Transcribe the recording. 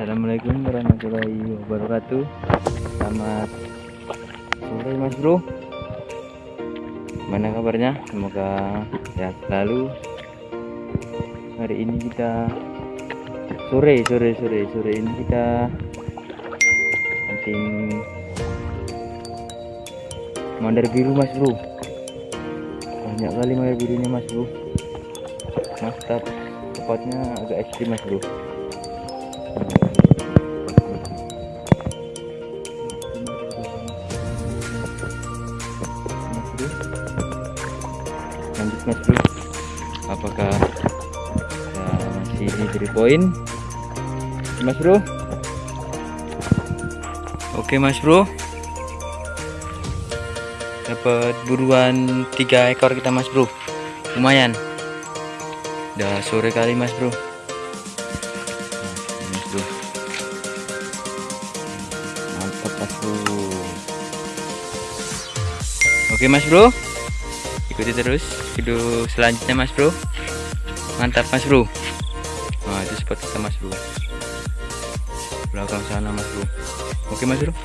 Assalamualaikum warahmatullahi wabarakatuh. Selamat sore mas bro. Gimana kabarnya? Semoga sehat selalu. Hari ini kita Sore, sore, sore, sore ini kita Hunting Mandar biru mas bro. Banyak kali mandar birunya mas bro. Mantap Tepatnya agak ekstrim mas bro lanjut mas bro. Apakah ya, masih di poin mas bro? Oke mas bro. Dapat buruan tiga ekor kita mas bro. Lumayan. Udah sore kali mas bro. Mas bro. Mantap mas bro Oke Mas Bro, ikuti terus video selanjutnya Mas Bro. Mantap Mas Bro. Nah itu spot kita Mas Bro. Belakang sana Mas Bro. Oke Mas Bro.